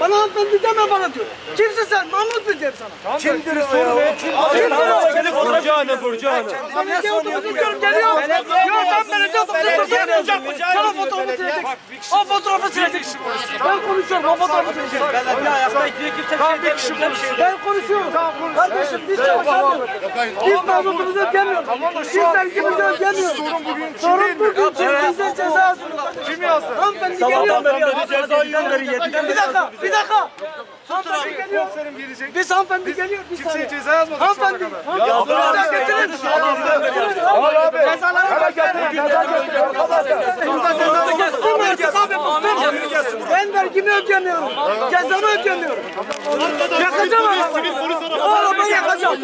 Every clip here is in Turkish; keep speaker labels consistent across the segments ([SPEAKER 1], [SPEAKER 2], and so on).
[SPEAKER 1] Bana hanımefendi deme bana diyor. Kimsin sen? Mahmut mu diyeyim sana?
[SPEAKER 2] Kimdir o ya? Kim? Burcu Hanım, Burcu Hanım.
[SPEAKER 1] Belediye otobüsü diyorum geliyor. Yok ben belediye otobüsü mı? Sana fotoğrafı silecek. O fotoğrafı silecek. Ben konuşuyorum o fotoğrafı silecek.
[SPEAKER 2] Belediye ayakta ikiye kimse bir kişi konuşuyor.
[SPEAKER 1] Ben konuşuyorum. Kardeşim biz çalışamıyoruz. Biz mazotumuzu ödemiyoruz. Biz vergimizi ödemiyoruz. Sorun bugün Sorun bugün çünkü bize ceza yazıyorlar. Kim yazdı? Geliyor.
[SPEAKER 2] beri ceza yiyorlar yediden
[SPEAKER 1] Bir dakika, bir dakika. Hanımefendi geliyor. Biz hanımefendi geliyor. Bir saniye.
[SPEAKER 3] ceza yazmadık
[SPEAKER 1] Hanımefendi. Hanımefendi getirin.
[SPEAKER 3] Al abi.
[SPEAKER 1] Ben vergimi ödemiyorum. Cezamı ödemiyorum. Yakacağım arabayı. O arabayı yakacağım.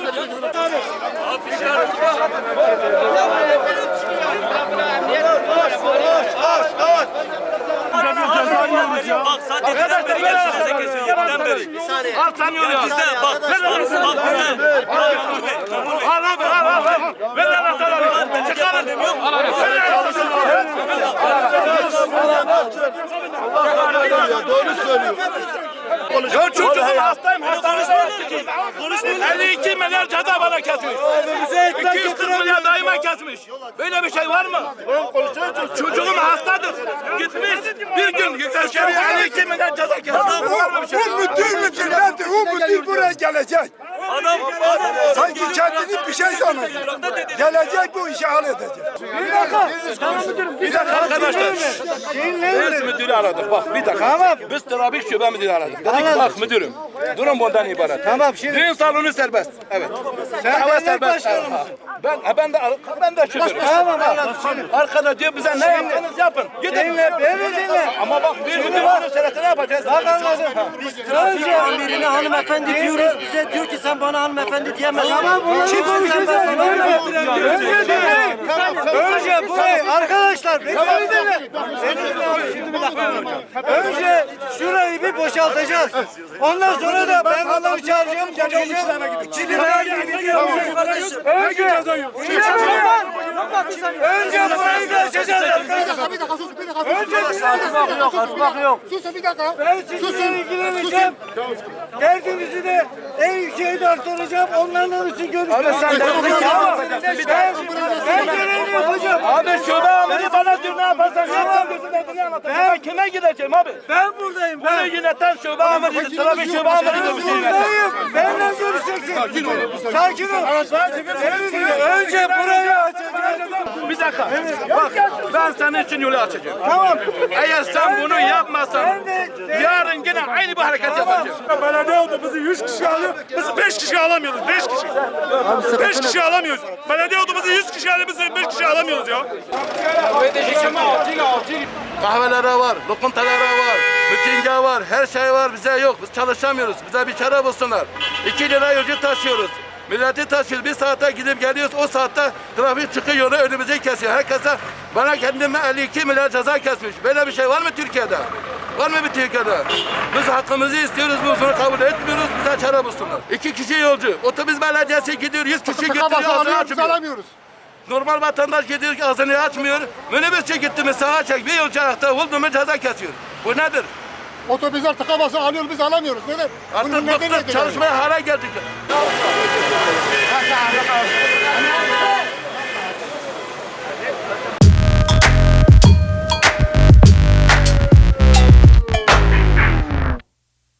[SPEAKER 4] Bak size kesiyor. Bizden beri. Bir saniye. Artamıyor ya. Bizden bak. Bak bizden. Bak bizden. Memur Bey. Memur Bey.
[SPEAKER 3] Al abi al al al. Ver anahtarları. Çıkarın.
[SPEAKER 5] Doğru söylüyor.
[SPEAKER 3] Ya çocuğum hastayım hastanede. 52 milyar ceza bana kesmiş. 240 milyar daima kesmiş. Böyle bir şey var mı? Çocuğum hastadır. Gitmiş bir gün askeri 52 milyar ceza kesmiş.
[SPEAKER 5] Bu müdür müdür? O müdür buraya gelecek.
[SPEAKER 4] Adam.
[SPEAKER 5] Sanki kendini bir şey sanıyor. Gelecek bu işi halledecek.
[SPEAKER 1] Bir dakika. Tamam müdürüm. Bir dakika.
[SPEAKER 3] Arkadaşlar. Biz müdürü aradık. Bak bir dakika. Biz trafik şube müdürü aradık. Dedik bak müdürüm. Durum bundan ibaret. Tamam şimdi. Düğün salonu serbest. Evet. Sen hava serbest. Ben ha, ben de ben de şoförüm. Tamam anladım. Arkada diyor bize ne yapsanız yapın. Gidin. Dinle, beni dinle. Ama bak bir müdür var söylese ne yapacağız? Bak anladım.
[SPEAKER 2] Trafik amirine hanımefendi diyoruz. Bize diyor ki sen bana hanımefendi diyemezsin. Kimsin sen ben sana
[SPEAKER 6] Önce burayı arkadaşlar bekleyin. Önce boşaltacağız. Ondan sonra da ben adamı çağıracağım. Geleceğim. Şimdi ben gidiyorum. Önce Önce burayı bir açacağız arkadaşlar.
[SPEAKER 5] Bir dakika sus bir dakika
[SPEAKER 6] Önce bir
[SPEAKER 2] yok, açmak yok.
[SPEAKER 5] sus bir dakika.
[SPEAKER 6] ben sizinle ilgileneceğim. Derdinizi de en yükseğe aktaracağım. Onlarla için görüşeceğiz. Tamam. Ben, ben görevimi yapacağım.
[SPEAKER 3] Bana diyor ne yaparsan yapsan diyorsun adını anlatacağım. Ben kime gideceğim abi?
[SPEAKER 6] Ben buradayım.
[SPEAKER 3] Bunu
[SPEAKER 6] Ben
[SPEAKER 3] yöneten şube amiri, trafik şube amiri diyor bir şey yöneten.
[SPEAKER 6] buradayım. Benimle görüşeceksin. Sakin ol. Sakin ol. Önce burayı açacağız.
[SPEAKER 3] Bir dakika. Bak ben senin için yolu açacağım.
[SPEAKER 6] Tamam.
[SPEAKER 3] Eğer sen bunu
[SPEAKER 6] de
[SPEAKER 3] yarın yine aynı bu hareket yapacağım.
[SPEAKER 7] Belediye otobüsü 100 kişi alıyor. Biz 5 kişi alamıyoruz. 5 kişi. 5 kişi alamıyoruz. Belediye otobüsü 100 kişi alıyor. Biz 5 kişi alamıyoruz ya.
[SPEAKER 8] Kahvelere var, lokantalara var, mitinge var, her şey var. Bize yok. Biz çalışamıyoruz. Bize bir çare bulsunlar. 2 lira yolcu taşıyoruz. Milleti taşıyoruz. Bir saate gidip geliyoruz. O saatte trafik çıkıyor önümüzü kesiyor. Herkese bana kendime 52 milyar ceza kesmiş. Böyle bir şey var mı Türkiye'de? Var mı bir Türkiye'de? Biz hakkımızı istiyoruz. Biz bunu kabul etmiyoruz. Bize çare bulsunlar. İki kişi yolcu. Otobüs belediyesi gidiyor. 100 kişi götürüyor. Ağzını açmıyor. Normal vatandaş gidiyor ki ağzını açmıyor. Minibüsçe gitti mi sağa çek bir yolcu ayakta vurdu mu ceza kesiyor. Bu nedir?
[SPEAKER 5] Otobüsler tıka basa alıyor biz alamıyoruz. Neden?
[SPEAKER 8] Artık
[SPEAKER 5] Bunun
[SPEAKER 8] bıktık çalışmaya hale geldik.